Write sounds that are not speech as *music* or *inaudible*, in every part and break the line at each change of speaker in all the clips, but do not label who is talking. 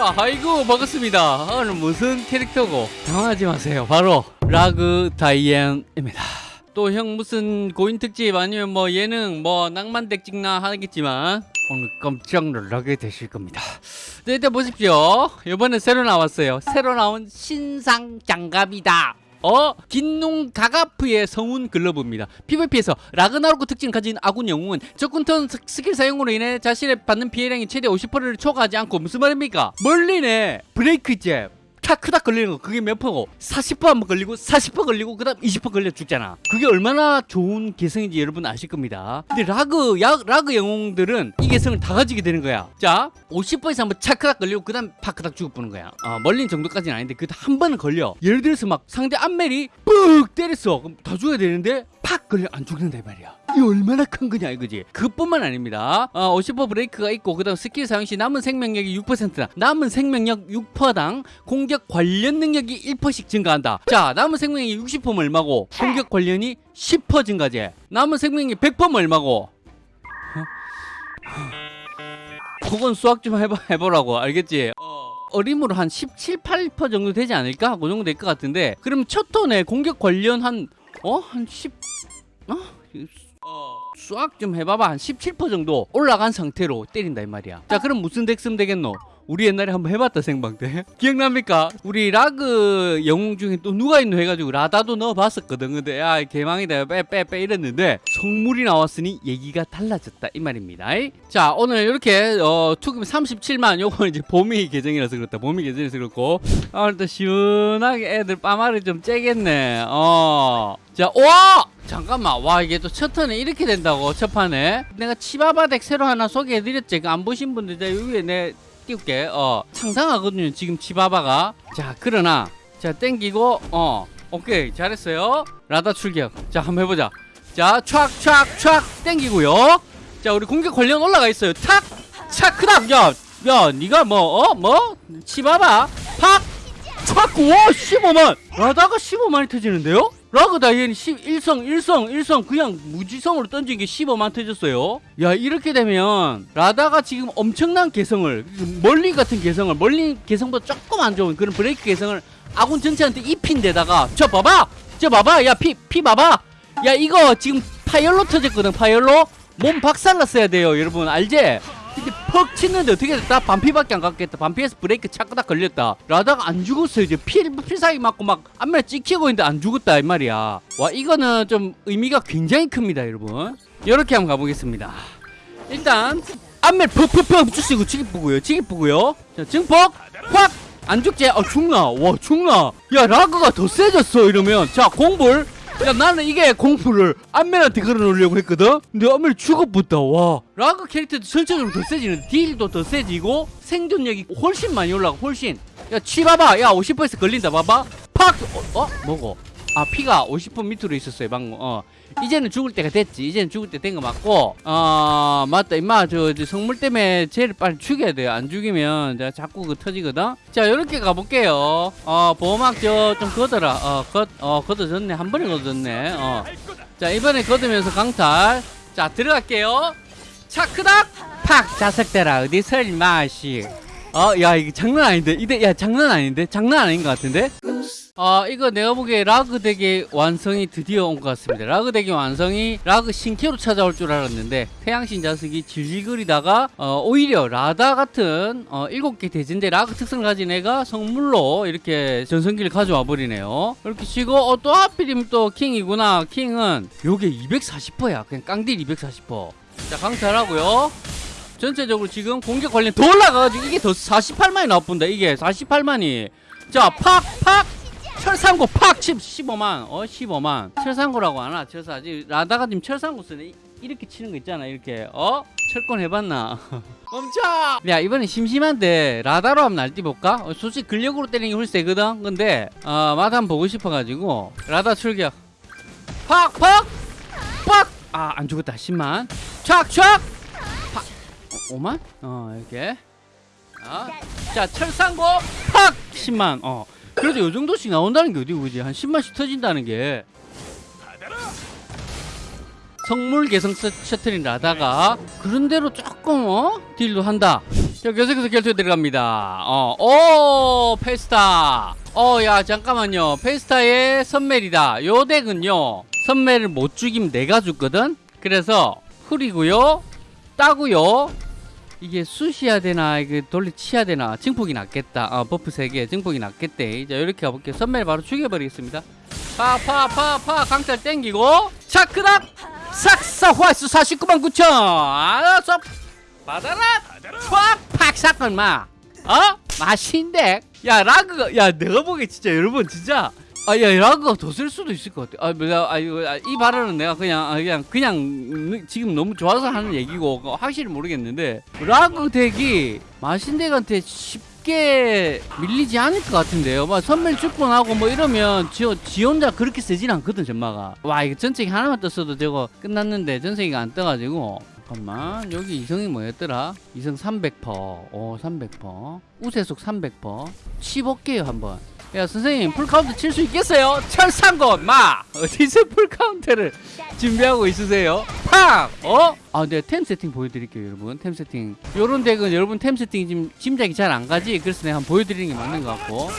자, 아이고 반갑습니다. 오늘 무슨 캐릭터고 당황하지 마세요. 바로 라그 다이앤입니다. 또 형 무슨 고인 특집 아니면 뭐 예능 뭐 낭만 덱 찍나 하겠지만 오늘 깜짝 놀라게 되실 겁니다. 네, 일단 보십시오. 이번에 새로 나왔어요. 새로 나온 신상 장갑이다. 어? 긴눙가가프의 성운 글러브입니다. PVP에서 라그나로크 특징을 가진 아군 영웅은 적군 턴 스- 스킬 사용으로 인해 자신의 받는 피해량이 최대 50%를 초과하지 않고 무슨 말입니까? 멀린의 브레이크 잽 타크닥 걸리는 거. 그게 몇 퍼고? 40% 한번 걸리고 40% 걸리고 그 다음 20% 걸려 죽잖아. 그게 얼마나 좋은 개성인지 여러분 아실 겁니다. 근데 라그 야, 라그 영웅들은 이 개성을 다 가지게 되는 거야. 자 50%에서 한번 차크닥 걸리고 그 다음 파크닥 죽어보는 거야. 어, 멀린 정도까지는 아닌데 그 한 번은 걸려. 예를 들어서 막 상대 안멜이 뿍 때렸어. 그럼 다 죽어야 되는데 팍 걸려. 안 죽는다 이 말이야 이 얼마나 큰 거냐 이거지? 그뿐만 아닙니다. 어, 50% 브레이크가 있고 그 다음 스킬 사용 시 남은 생명력이 6%다. 남은 생명력 6%당 공격 관련 능력이 1%씩 증가한다. 자 남은 생명력이 60%면 얼마고 공격 관련이 10% 증가제. 남은 생명력이 100%면 얼마고? 그건 수학 좀 해봐, 해보라고. 알겠지? 어림으로 한 17, 8% 정도 되지 않을까? 그 정도 될 것 같은데. 그럼 첫 턴에 공격 관련 한 어? 한 10... 어? 수학 좀 해봐봐. 한 17% 정도 올라간 상태로 때린다 이 말이야. 자 그럼 무슨 덱 쓰면 되겠노? 우리 옛날에 한번 해봤다 생방 때 *laughs* 기억납니까? 우리 라그 영웅 중에 또 누가 있노 해가지고 라다도 넣어봤었거든. 근데 야 개망이다. 빼빼빼 이랬는데 성물이 나왔으니 얘기가 달라졌다 이 말입니다. 자 오늘 이렇게 어, 투금 37만 요거 이제 봄이 계정이라서 그렇다. 봄이 계정이라서 그렇고. 아, 또 시원하게 애들 빠마를 좀 째겠네. 어자 와 잠깐만 와 이게 또 첫 턴에 이렇게 된다고 첫 판에? 내가 치바바 덱 새로 하나 소개해드렸지. 그안 보신 분들 내 위에 내 띄울게. 어 상상하거든요 지금 치바바가. 자 그러나 자 땡기고 어 오케이 잘했어요. 라다 출격. 자 한번 해보자. 자 촥촥촥 땡기고요. 자 우리 공격 관련 올라가 있어요. 탁 차크닥. 야 야 니가 뭐 어 뭐? 치바바. 팍촥와 15만. 라다가 15만이 터지는데요 라그 다이앤이 11성 1성 1성 그냥 무지성으로 던진 게 15만 터졌어요. 야 이렇게 되면 라다가 지금 엄청난 개성을 멀리 같은 개성을 멀리 개성보다 조금 안 좋은 그런 브레이크 개성을 아군 전체한테 입힌 데다가 저 봐봐! 저 봐봐! 야 피 피 봐봐! 야 이거 지금 파열로 터졌거든 파열로. 몸 박살났어야 돼요 여러분. 알지? 근데 퍽 치는데 어떻게 됐다? 반피밖에 안 갔겠다. 반피에서 브레이크 차크다 걸렸다. 라다가 안 죽었어요. 이제 피, 피사기 맞고 막 앞면에 찍히고 있는데 안 죽었다. 이 말이야. 와, 이거는 좀 의미가 굉장히 큽니다, 여러분. 이렇게 한번 가보겠습니다. 일단, 앞면 퍽퍽퍽 주시고 치기쁘고요. 치기쁘고요. 자, 증폭! 확! 안 죽지? 아, 죽나? 와, 죽나? 야, 라그가 더 세졌어, 이러면. 자, 공불. 야 나는 이게 공포를 안멜한테 걸어놓으려고 했거든? 근데 안멜 죽어붙다 와. 라그 캐릭터도 전체적으로 더 세지는 딜도 더 세지고 생존력이 훨씬 많이 올라가 훨씬. 야 치 봐봐. 야 50%에서 걸린다. 봐봐. 팍! 어? 어? 뭐고? 아 피가 50% 밑으로 있었어요 방금. 어 이제는 죽을 때가 됐지. 이제는 죽을 때 된 거 맞고 어 맞다 임마. 저, 저 성물 때문에 쟤를 빨리 죽여야 돼요. 안 죽이면 내가 자꾸 그 터지거든. 자 이렇게 가볼게요. 어 보호막 저 좀 걷어라. 어걷어 걷어졌네. 한 번에 걷어졌네. 어자 이번에 걷으면서 강탈. 자 들어갈게요. 차크닥! 팍! 자석대라. 어디 설마 씨어야 이거 장난 아닌데. 이대 야 장난 아닌데? 장난 아닌 것 같은데 아 이거 내가 보기에 라그 덱의 완성이 드디어 온 것 같습니다. 라그 덱의 완성이 라그 신캐로 찾아올 줄 알았는데 태양신 자석이 질질거리다가 어, 오히려 라다 같은 어, 7개 대진대 라그 특성을 가진 애가 성물로 이렇게 전성기를 가져와 버리네요. 이렇게 치고 어, 또 하필이면 또 킹이구나. 킹은 요게 240%야. 그냥 깡딜 240%자 강탈하고요. 전체적으로 지금 공격 관련 더 올라가가지고 이게 더 48만이 나쁜다. 이게 48만이. 자 팍팍 철상고 팍 10, 15만 어 15만. 철상고라고 하나? 철사 아직 라다가 지금 철상고 쓰네. 이렇게 치는 거 있잖아 이렇게. 어? 철권 해봤나? *laughs* 멈춰! 야 이번엔 심심한데 라다로 한번 날뛰볼까? 어, 솔직히 근력으로 때리는 게 훨씬 세거든? 근데 어 맛 한번 보고 싶어가지고 라다 출격. 팍 팍! 팍 아 안 죽었다. 10만. 촥 촥! 팍! 5만? 어 이렇게. 어. 자 철상고 팍! 10만. 어 그래도 요 정도씩 나온다는 게 어디 그지? 한 10만씩 터진다는 게. 성물 개성 셔- 셔틀인 라다가 그런 대로 조금 어? 딜도 한다. 자 계속해서 결투에 들어갑니다. 어오 페스타. 어야 잠깐만요. 페스타의 선멜이다. 요 덱은요 선멜을 못 죽이면 내가 죽거든? 그래서 흐리고요 따고요 이게 쑤시야 되나 이게 돌리치야 되나 증폭이 낫겠다. 아 버프 3개 증폭이 낫겠대. 자 이렇게 가볼게요. 선멜 바로 죽여버리겠습니다. 파파파파. 강탈 땡기고. 차크닥! 삭사 화수 49만 9천. 알았어. 받아라. 팍팍! 사건 마. 어? 맛인데. 야 라그가 야 내가 보기에 진짜 여러분 진짜 아야 라그가 더 쓸 수도 있을 것 같아. 아 내가 아 이거 아, 이 발언은 내가 그냥 아, 그냥 그냥 음, 지금 너무 좋아서 하는 얘기고 확실히 모르겠는데 라그 덱이 마신덱한테 쉽게 밀리지 않을 것 같은데요. 막 선멸 축번하고 뭐 이러면 지, 지 혼자 그렇게 세진 않거든 전마가. 와 이거 전체기 하나만 떴어도 저거 끝났는데 전체기가 안 떠가지고 잠깐만. 여기 이성이 뭐였더라? 이성 300%, 오 300%, 우세속 300%, 15개요 한번. 야 선생님 풀카운트 칠 수 있겠어요? 철상건 마! 어디서 풀카운트를 준비하고 있으세요? 팍! 어? 아 내가 템 세팅 보여드릴게요 여러분. 템 세팅. 요런 덱은 여러분 템 세팅 지금 짐작이 잘 안 가지? 그래서 내가 한번 보여드리는 게 맞는 것 같고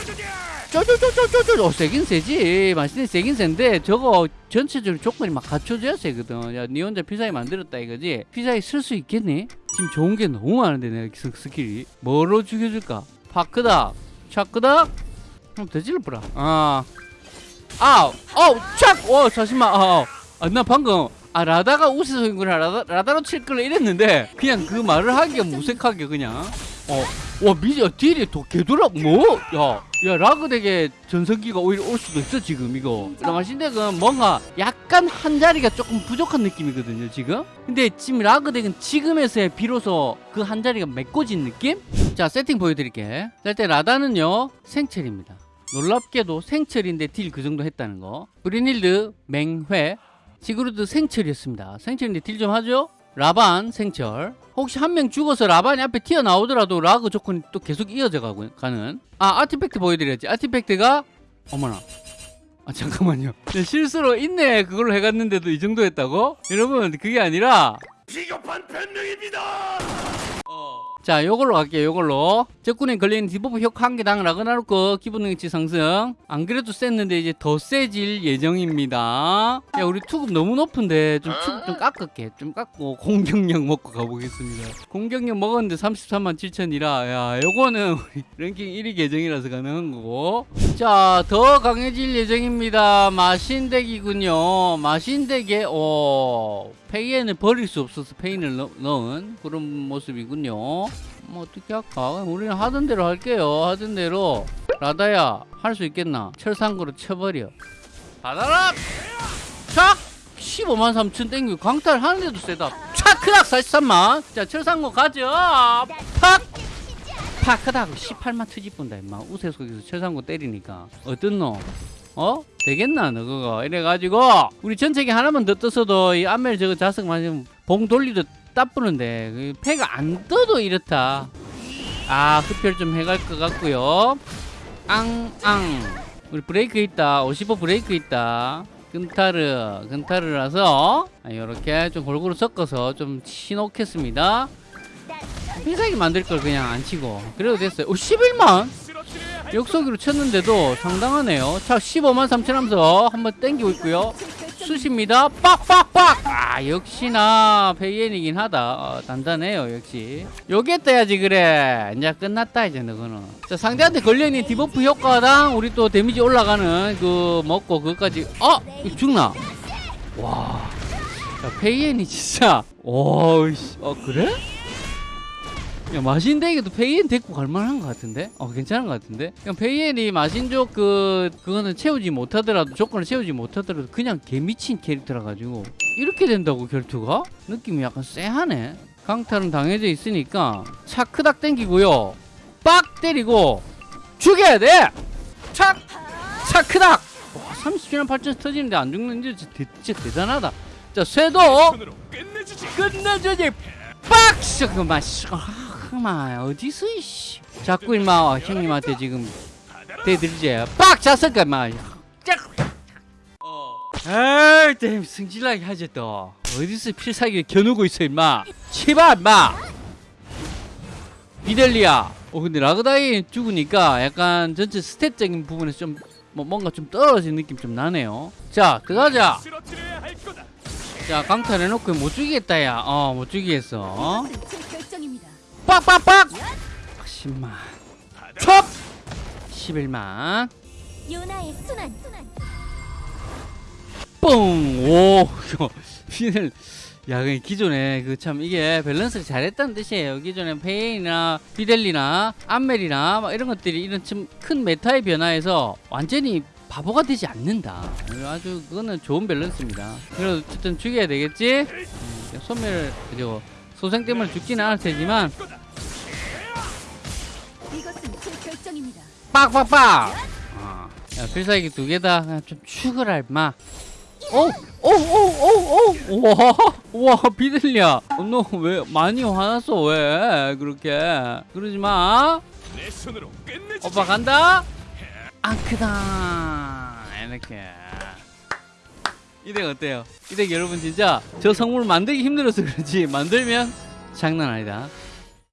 쪼쪼쪼쪼쪼쪼 어, 세긴 세지. 맛있는 세긴 센데 저거 전체적으로 조건이 막 갖춰져야 세거든. 야니 혼자 피사이 만들었다 이거지? 피사이 쓸 수 있겠니? 지금 좋은 게 너무 많은데 내가 스- 스킬이. 뭐로 죽여줄까? 파크다. 차크다. 한번 더 질러보라. 아. 아우. 어우 촥! 와 잠시만. 아, 아, 나 방금 아 라다가 우세소인구나. 라다, 라다로 칠 걸 이랬는데 그냥 그 말을 하기가 무색하게 그냥. 어와 미지 딜이 더 개돌아 뭐야 야 라그 덱에 전성기가 오히려 올 수도 있어 지금 이거. 라마신 덱은 뭔가 약간 한 자리가 조금 부족한 느낌이거든요 지금? 근데 지금 라그 덱은 지금에서야 비로소 그 한 자리가 메꿔진 느낌? 자 세팅 보여드릴게. 자 일단 라다는요 생철입니다. 놀랍게도 생철인데 딜 그 정도 했다는 거. 브리닐드 맹회. 시그루드 생철이었습니다. 생철인데 딜 좀 하죠 라반 생철. 혹시 한 명 죽어서 라반이 앞에 튀어나오더라도 라그 조건이 또 계속 이어져 가고 가는. 아 artifact 보여드려야지. artifact가 어머나. 아 잠깐만요. 내 실수로 있네 그걸로 해갔는데도 이 정도 했다고? 여러분 그게 아니라
비겁한 변명입니다.
자 요걸로 갈게요 요걸로. 적군에 걸리는 debuff 효과 한 개당 라그나로크 기본 능력치 상승. 안 그래도 셌는데 이제 더 세질 예정입니다. 야 우리 투급 너무 높은데 좀 투급 좀 깎을게. 좀 깎고 공격력 먹고 가보겠습니다. 공격력 먹었는데 33만 7천이라. 야 요거는 우리 랭킹 1위 계정이라서 가능한 거고. 자 더 강해질 예정입니다. 마신덱이군요. 마신덱에 오 페이엔을 버릴 수 없어서 페인을 넣, 넣은 그런 모습이군요 뭐 어떻게 할까? 우리는 하던 대로 할게요. 하던 대로. 라다야 할 수 있겠나? 철상구로 쳐버려. 받아라! 촥 15만 3천 땡기고 광탈 하는데도 세다. 촥 크닥 43만. 자 철상구 가져 팍! 파크닥 18만 트집본다 임마. 우세 속에서 철상구 때리니까. 놈? 어? 되겠나 너 그거? 이래가지고 우리 전체기 하나만 더 떴어도 이 안멜 저거 자석 맞으면 봉 돌리도 따쁘는데 그 패가 안 떠도 이렇다. 아 흡혈 좀 해갈 것 같고요. 앙앙. 우리 브레이크 있다. 55 브레이크 있다. 근타르 근타르라서 이렇게 좀 골고루 섞어서 좀 치놓겠습니다. 필살기 만들 걸 그냥 안 치고. 그래도 됐어요. 오 11만! 역속으로 쳤는데도 상당하네요. 자, 15만 3천 하면서 한번 땡기고 있고요. 쑤십니다. 빡빡빡! 아, 역시나 페이엔이긴 하다. 어, 단단해요, 역시. 요게 떠야지, 그래. 이제 끝났다, 이제 너거는. 자, 상대한테 걸려있는 debuff 효과당 우리 또 데미지 올라가는 그 먹고 그것까지. 어! 죽나? 와. 자, 페이엔이 진짜. 와, 씨. 어, 그래? 야 마신deck에도 페이엔 데리고 갈만한 것 같은데? 어 괜찮은 것 같은데? 그냥 페이엔이 마신족 그 그거는 채우지 못하더라도 조건을 채우지 못하더라도 그냥 개미친 캐릭터라 가지고 이렇게 된다고 결투가? 느낌이 약간 쎄하네 강탈은 당해져 있으니까 차크닥 땡기고요 빡 때리고 죽여야 돼! 착! 차크닥! 와 30년 8천 터지는데 안 죽는 게 진짜, 대단하다 자 쇠도
끝내주지.
끝내주지 빡! 씨. 아, 그만 어디서 이씨. 자꾸 임마 형님한테 지금 대들지. 빡! 잤을까 임마. 짝! 에이 땜 승질나게 하지 또. 어디서 필살기를 겨누고 있어 임마. 치바 임마. 비델리아. 어 근데 라그다이 죽으니까 약간 전체 스탯적인 부분에서 좀 뭐 뭔가 좀 떨어진 느낌 좀 나네요. 자 들어가자. 자 강탈해놓고 못 죽이겠다 야어못 죽이겠어 어? 빡빡빡 10만
받아.
첩 11만
요나의 순환.
뻥오 피를 *laughs* 야, 그 기존에 그 참 이게 밸런스를 잘했다는 뜻이에요. 기존에 페인이나 피델리나 암멜이나 막 이런 것들이 이런 좀큰 메타의 변화에서 완전히 바보가 되지 않는다. 아주 그거는 좋은 밸런스입니다. 그래도 어쨌든 죽여야 되겠지? 음, 소멸 그리고 소생 때문에 죽지는 않을 테지만 빡빡빡. 어. 야, 필살기 두 개다. 그냥 좀 죽어라 임마. 오, 오, 오, 오, 오, 와, 와, 비들리야. 너왜 많이 화났어? 왜 그렇게? 그러지 마.
내 손으로 끝내주지.
오빠 간다. 앙크다. 이렇게. 이 덱 어때요? 이 덱 여러분 진짜 저 성물 만들기 힘들어서 그렇지 만들면 장난 아니다.